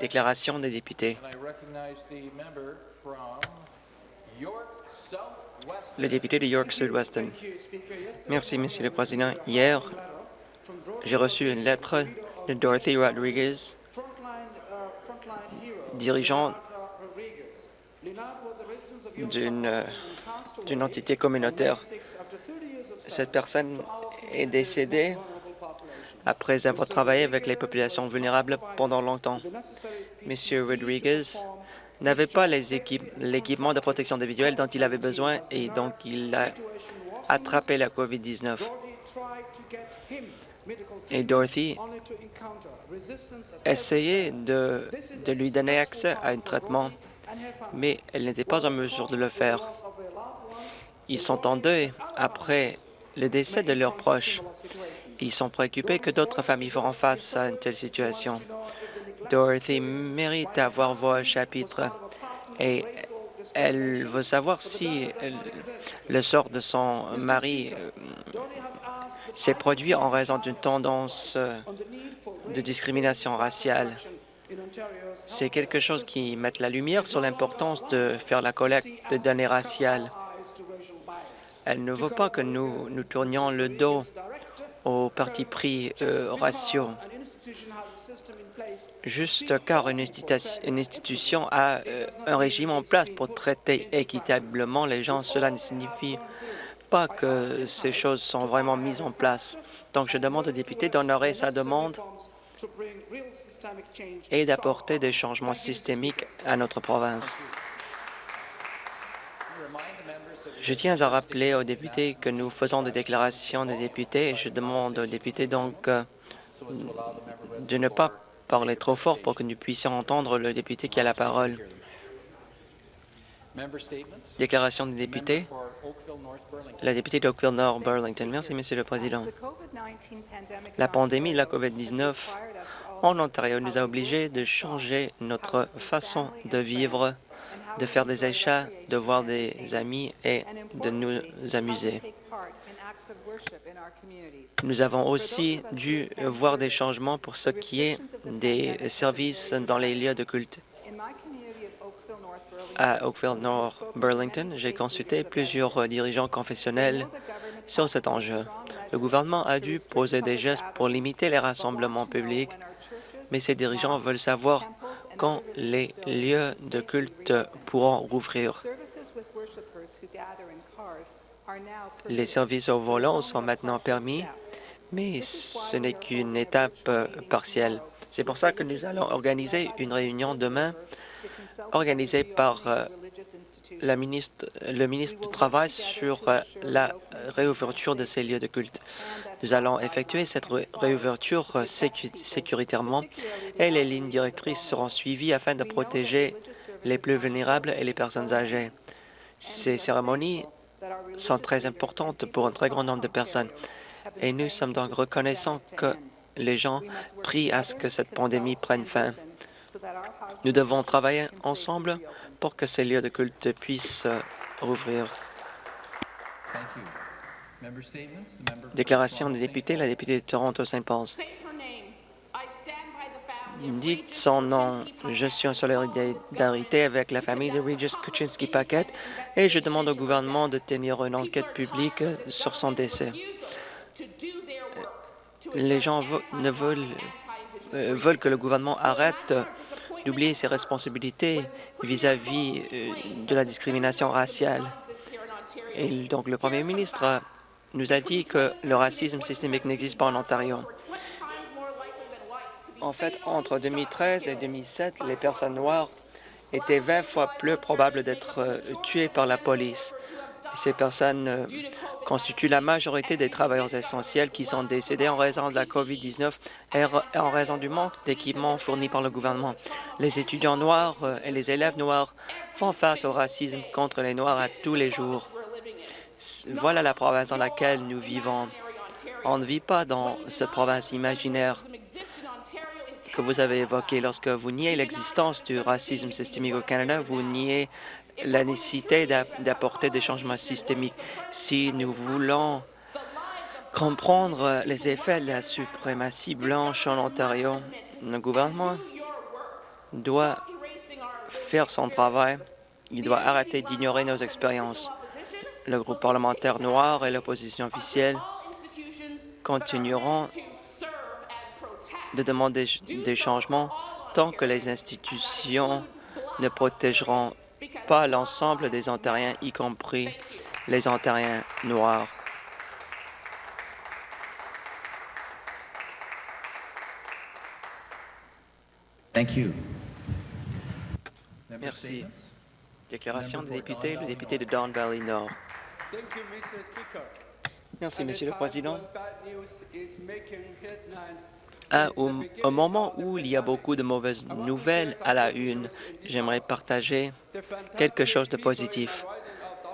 Déclaration des députés. Le député de York Sud-Weston. Merci, Monsieur le Président. Hier, j'ai reçu une lettre de Dorothy Rodriguez, dirigeante d'une d'une entité communautaire. Cette personne est décédée après avoir travaillé avec les populations vulnérables pendant longtemps. Monsieur Rodriguez n'avait pas l'équipement de protection individuelle dont il avait besoin et donc il a attrapé la COVID-19. Et Dorothy essayait de, de lui donner accès à un traitement, mais elle n'était pas en mesure de le faire. Ils sont en deuil après le décès de leurs proches. Ils sont préoccupés que d'autres familles feront face à une telle situation. Dorothy mérite d'avoir voix au chapitre et elle veut savoir si le sort de son mari euh, s'est produit en raison d'une tendance euh, de discrimination raciale. C'est quelque chose qui met la lumière sur l'importance de faire la collecte de données raciales. Elle ne veut pas que nous nous tournions le dos aux partis pris raciaux. Juste car une, institution a euh, un régime en place pour traiter équitablement les gens, cela ne signifie pas que ces choses sont vraiment mises en place. Donc, je demande aux députés d'honorer sa demande et d'apporter des changements systémiques à notre province. Je tiens à rappeler aux députés que nous faisons des déclarations des députés et je demande aux députés donc euh, de ne pas parler trop fort pour que nous puissions entendre le député qui a la parole. Déclaration des députés. La députée d'Oakville Nord Burlington. Merci, Monsieur le Président. La pandémie de la COVID-19 en Ontario nous a obligés de changer notre façon de vivre de faire des achats, de voir des amis et de nous amuser. Nous avons aussi dû voir des changements pour ce qui est des services dans les lieux de culte. À Oakville North Burlington, j'ai consulté plusieurs dirigeants confessionnels sur cet enjeu. Le gouvernement a dû poser des gestes pour limiter les rassemblements publics, mais ces dirigeants veulent savoir quand les lieux de culte pourront rouvrir. Les services au volant sont maintenant permis, mais ce n'est qu'une étape partielle. C'est pour ça que nous allons organiser une réunion demain organisée par euh, la ministre, le ministre du Travail sur euh, la réouverture de ces lieux de culte. Nous allons effectuer cette réouverture euh, sécuritairement et les lignes directrices seront suivies afin de protéger les plus vulnérables et les personnes âgées. Ces cérémonies sont très importantes pour un très grand nombre de personnes et nous sommes donc reconnaissants que les gens prient à ce que cette pandémie prenne fin. Nous devons travailler ensemble pour que ces lieux de culte puissent euh, rouvrir. Déclaration des députés, la députée de Toronto-Saint Paul. Dites son nom. Je suis en solidarité avec la famille de Regis Kuczynski-Paquette et je demande au gouvernement de tenir une enquête publique sur son décès. Les gens ne veulent, euh, veulent que le gouvernement arrête d'oublier ses responsabilités vis-à-vis euh, de la discrimination raciale. Et donc, le premier ministre nous a dit que le racisme systémique n'existe pas en Ontario. En fait, entre 2013 et 2007, les personnes noires étaient 20 fois plus probables d'être euh, tuées par la police. Ces personnes euh, constituent la majorité des travailleurs essentiels qui sont décédés en raison de la COVID-19 et en raison du manque d'équipements fournis par le gouvernement. Les étudiants noirs euh, et les élèves noirs font face au racisme contre les Noirs à tous les jours. Voilà la province dans laquelle nous vivons. On ne vit pas dans cette province imaginaire que vous avez évoquée. Lorsque vous niez l'existence du racisme systémique au Canada, vous niez la nécessité d'apporter des changements systémiques. Si nous voulons comprendre les effets de la suprématie blanche en Ontario, Le gouvernement doit faire son travail. Il doit arrêter d'ignorer nos expériences. Le groupe parlementaire noir et l'opposition officielle continueront de demander des changements tant que les institutions ne protégeront pas l'ensemble des Ontariens, y compris les Ontariens noirs. Thank you. Merci. Déclaration des députés, le député de Don Valley Nord. Merci, Monsieur le Président. À- au, au moment où il y a beaucoup de mauvaises nouvelles à la une, j'aimerais partager quelque chose de positif.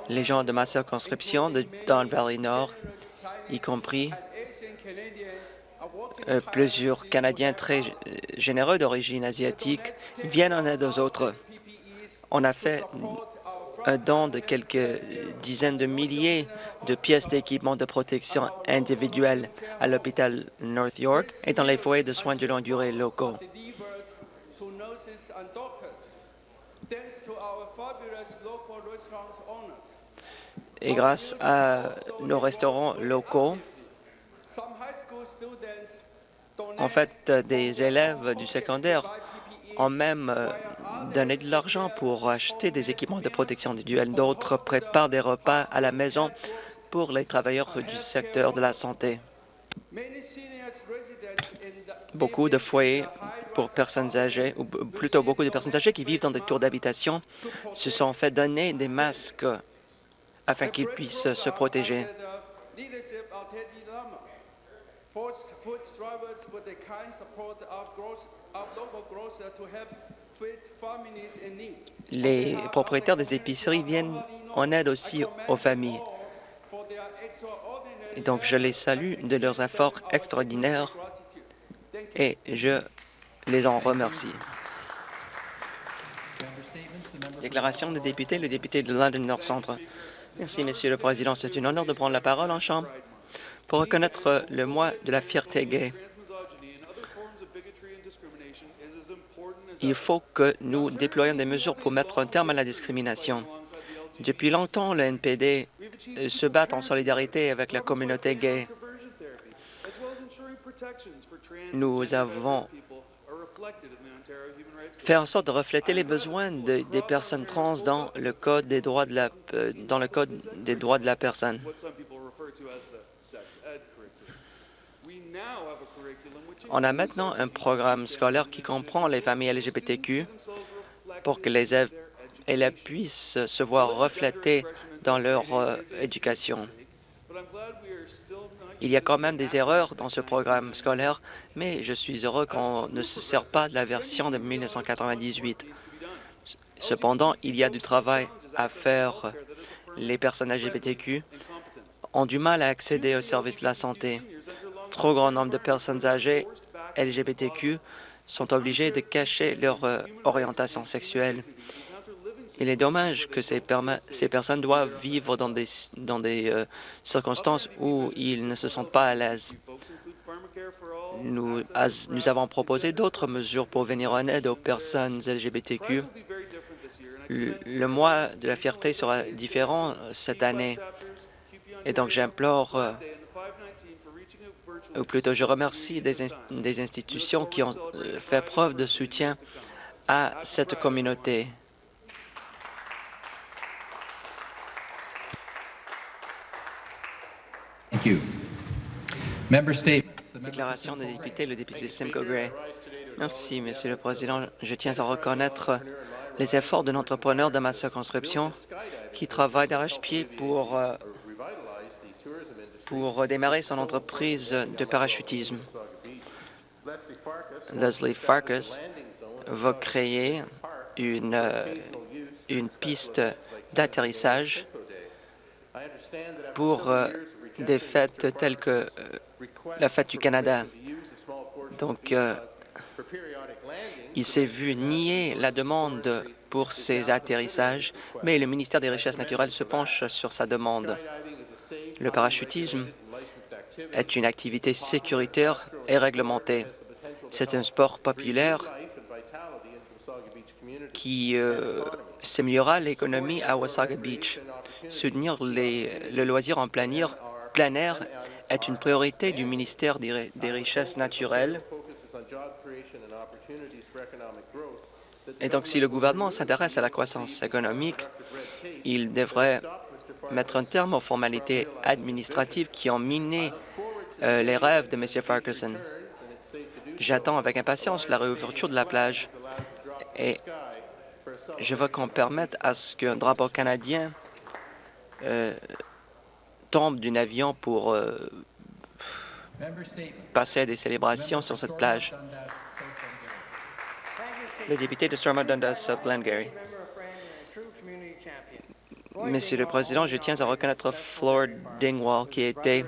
Les gens de ma circonscription de Don Valley Nord, y compris euh, plusieurs Canadiens très g- généreux d'origine asiatique, viennent en aide aux autres. On a fait don de quelques dizaines de milliers de pièces d'équipement de protection individuelle à l'hôpital North York et dans les foyers de soins de longue durée locaux. Et grâce à nos restaurants locaux, en fait, des élèves du secondaire ont même euh, donné de l'argent pour acheter des équipements de protection individuelle. D'autres préparent des repas à la maison pour les travailleurs du secteur de la santé. Beaucoup de foyers pour personnes âgées, ou plutôt beaucoup de personnes âgées qui vivent dans des tours d'habitation, se sont fait donner des masques afin qu'ils puissent se protéger. the leadership of Teddy Lama. Forced food drivers with the kind support of, gross, of local grocers to help feed families in need. Les propriétaires des épiceries viennent en aide aussi aux familles. Et donc, je les salue de leurs efforts extraordinaires et je les en remercie. Déclaration des députés, le député de London Nord Centre. Merci, Monsieur le Président. C'est un honneur de prendre la parole en Chambre pour reconnaître le mois de la fierté gay. Il faut que nous déployions des mesures pour mettre un terme à la discrimination. Depuis longtemps, le NPD euh, se bat en solidarité avec la communauté gay. Nous avons fait en sorte de refléter les besoins de- des personnes trans dans le code des droits de la euh, dans le code des droits de la personne. On a maintenant un programme scolaire qui comprend les familles LGBTQ pour que les élèves puissent se voir reflétés dans leur euh, éducation. Il y a quand même des erreurs dans ce programme scolaire, mais je suis heureux qu'on ne se sert pas de la version de 1998. Cependant, il y a du travail à faire. Les personnes LGBTQ ont du mal à accéder aux services de la santé. Trop grand nombre de personnes âgées LGBTQ sont obligées de cacher leur euh, orientation sexuelle. Il est dommage que ces, personnes doivent vivre dans des, dans des euh, circonstances où ils ne se sentent pas à l'aise. Nous, avons proposé d'autres mesures pour venir en aide aux personnes LGBTQ. Le, mois de la fierté sera différent cette année. Et donc, j'implore, euh, Day and the 519 for reaching a virtual ou plutôt je remercie des institutions qui ont euh, fait preuve de soutien à cette communauté. Thank you. Member statements. The member for Déclaration des députés, le député de Simcoe Gray. Merci, Monsieur le Président. Je tiens à reconnaître les efforts d'un entrepreneur de ma circonscription qui travaille d'arrache-pied pour, euh, démarrer son entreprise de parachutisme. Leslie Farkas va créer une, euh, une piste d'atterrissage pour euh, des fêtes telles que la fête du Canada. Donc, euh, il s'est vu nier la demande pour ces atterrissages, mais le ministère des Richesses naturelles se penche sur sa demande. Le parachutisme est une activité sécuritaire et réglementée. C'est un sport populaire qui euh, s'améliorera l'économie à Wasaga Beach. Soutenir le loisir en plein air est une priorité du ministère des, Ri- des Richesses naturelles. Et donc, si le gouvernement s'intéresse à la croissance économique, il devrait mettre un terme aux formalités administratives qui ont miné euh, les rêves de M. Farquharson. J'attends avec impatience la réouverture de la plage et je veux qu'on permette à ce qu'un drapeau canadien euh, tombe d'un avion pour euh, passer des célébrations sur cette plage. Le député de Stormont Dundas, South Glengarry. Monsieur le Président, je tiens à reconnaître Floyd Dingwall, qui était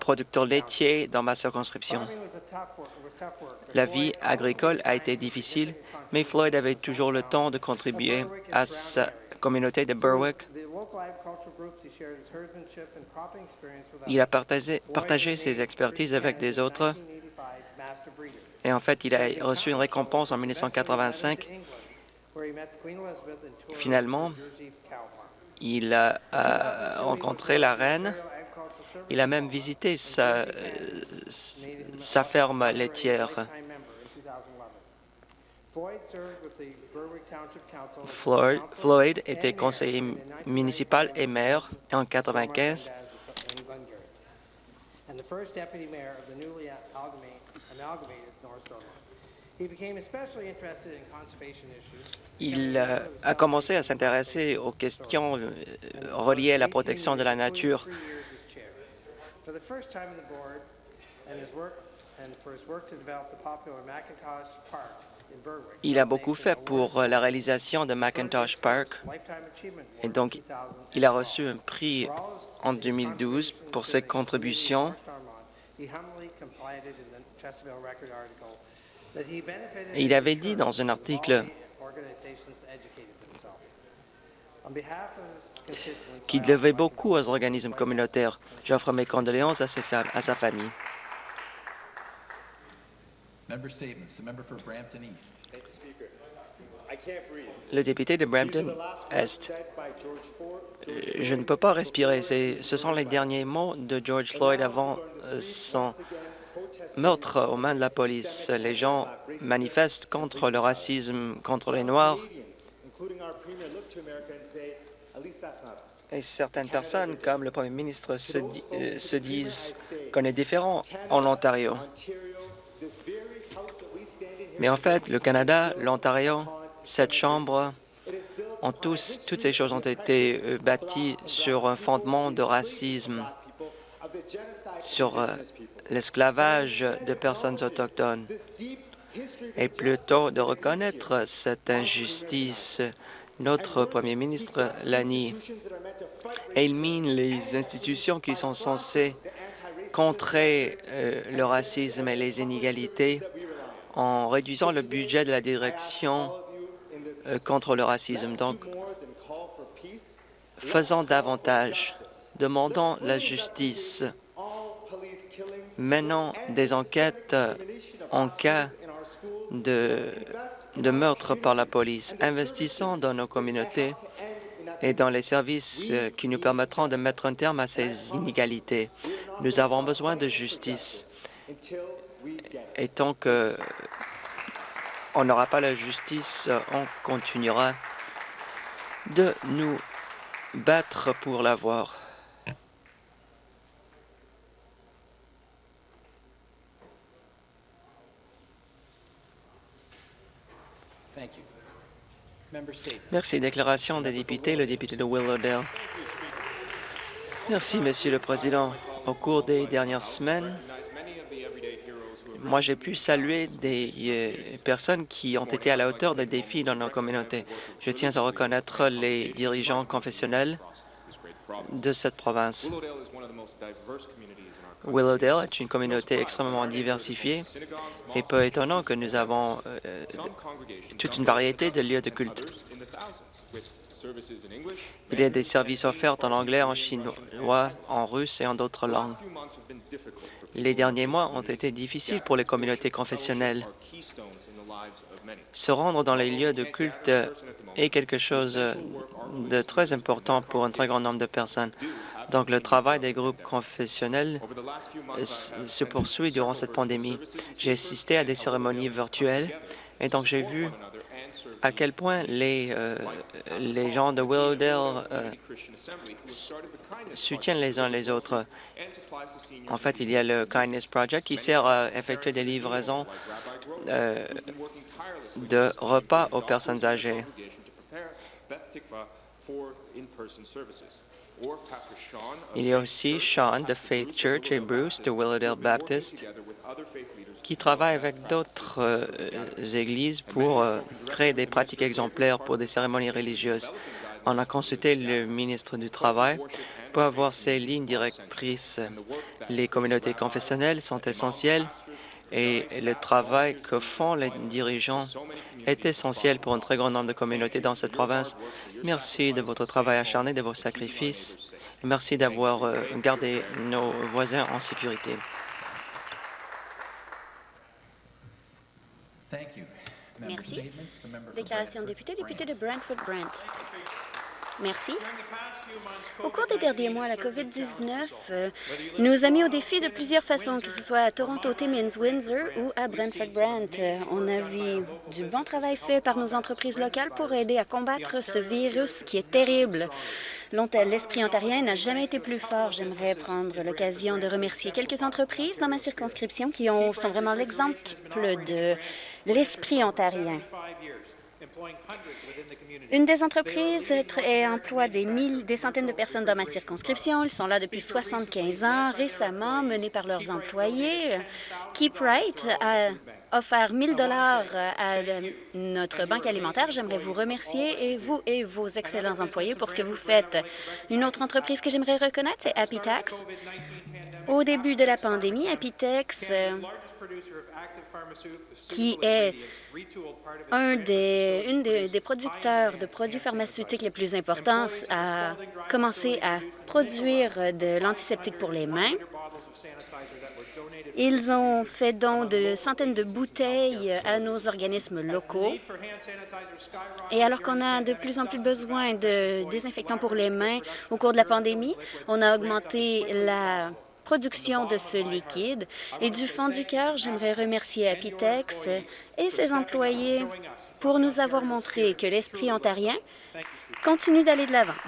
producteur laitier dans ma circonscription. La vie agricole a été difficile, mais Floyd avait toujours le temps de contribuer à sa communauté de Berwick. Il a partagé, partagé ses expertises avec des autres et en fait, il a reçu une récompense en 1985. Finalement, il a, a rencontré la reine. Il a même visité sa, euh, sa ferme laitière. Floyd, Floyd était conseiller municipal et maire en 1995. and the first deputy mayor of the newly amalgama- amalgamated North Stormont. He became especially interested in conservation issues. Il euh, a commencé à s'intéresser aux questions euh, reliées à la protection de la nature. Il a beaucoup fait pour euh, la réalisation de Macintosh Park et donc 2012. il a reçu un prix en 2012 pour ses contributions. Et il avait dit dans un article qu'il devait beaucoup aux organismes communautaires. J'offre mes condoléances à sa famille. Member statements. The member for Brampton East. Le député de Brampton Est. Euh, Je ne peux pas respirer. C'est- Ce sont les derniers mots de George Floyd avant euh, son meurtre aux mains de la police. Les gens manifestent contre le racisme, contre les Noirs. Et certaines personnes, comme le Premier ministre, se, di- euh, se disent qu'on est différent en Ontario. Mais en fait, le Canada, l'Ontario, cette Chambre, ont tous, toutes ces choses ont été euh, bâties sur un fondement de racisme, sur euh, l'esclavage de personnes autochtones, et plutôt de reconnaître cette injustice. Notre Premier ministre l'a nie. Et il mine les institutions qui sont censées contrer euh, le racisme et les inégalités en réduisant le budget de la direction euh, contre le racisme. Donc, faisons davantage, demandons la justice, menons des enquêtes euh, en cas de, meurtre par la police, investissons dans nos communautés et dans les services euh, qui nous permettront de mettre un terme à ces inégalités. Nous avons besoin de justice. Et tant que on n'aura pas la justice, on continuera de nous battre pour l'avoir. Merci. Déclaration des députés, le député de Willowdale. Merci, Monsieur le Président. Au cours des dernières semaines, moi, j'ai pu saluer des euh, personnes qui ont été à la hauteur des défis dans nos communautés. Je tiens à reconnaître les dirigeants confessionnels de cette province. Willowdale est une communauté extrêmement diversifiée et peu étonnant que nous avons euh, toute une variété de lieux de culte. Il y a des services offerts en anglais, en chinois, en russe et en d'autres langues. Les derniers mois ont été difficiles pour les communautés confessionnelles. Se rendre dans les lieux de culte est quelque chose de très important pour un très grand nombre de personnes. Donc, le travail des groupes confessionnels se poursuit durant cette pandémie. J'ai assisté à des cérémonies virtuelles et donc j'ai vu à quel point les, euh, gens de Willowdale euh, soutiennent les uns les autres. En fait, il y a le Kindness Project qui sert à effectuer des livraisons euh, de repas aux personnes âgées. Il y a aussi Sean de Faith Church et Bruce de Willowdale Baptist qui travaillent avec d'autres euh, églises pour euh, créer des pratiques exemplaires pour des cérémonies religieuses. On a consulté le ministre du Travail pour avoir ces lignes directrices. Les communautés confessionnelles sont essentielles et le travail que font les dirigeants est essentiel pour un très grand nombre de communautés dans cette province. Merci de votre travail acharné, de vos sacrifices. Merci d'avoir euh, gardé nos voisins en sécurité. Merci. Déclaration de député, député de Brantford-Brant. Merci. Au cours des derniers mois, la COVID-19 euh, nous a mis au défi de plusieurs façons, que ce soit à Toronto, Timmins, Windsor ou à Brantford-Brant. Euh, on a vu du bon travail fait par nos entreprises locales pour aider à combattre ce virus qui est terrible. L'esprit ontarien n'a jamais été plus fort. J'aimerais prendre l'occasion de remercier quelques entreprises dans ma circonscription qui ont, sont vraiment l'exemple de l'esprit ontarien. Une des entreprises emploie des, des centaines de personnes dans ma circonscription. Ils sont là depuis 75 ans, récemment menés par leurs employés. Keep Right a offert 1000 dollars à notre banque alimentaire. J'aimerais vous remercier, et vous et vos excellents employés, pour ce que vous faites. Une autre entreprise que j'aimerais reconnaître, c'est Happy Tax. Au début de la pandémie, Apitex, euh, qui est un des, une des, producteurs de produits pharmaceutiques les plus importants, a commencé à produire de l'antiseptique pour les mains. Ils ont fait don de centaines de bouteilles à nos organismes locaux. Et alors qu'on a de plus en plus besoin de désinfectants pour les mains au cours de la pandémie, on a augmenté la production de ce liquide. Et du fond du cœur, j'aimerais remercier Apitex et ses employés pour nous avoir montré que l'esprit ontarien continue d'aller de l'avant.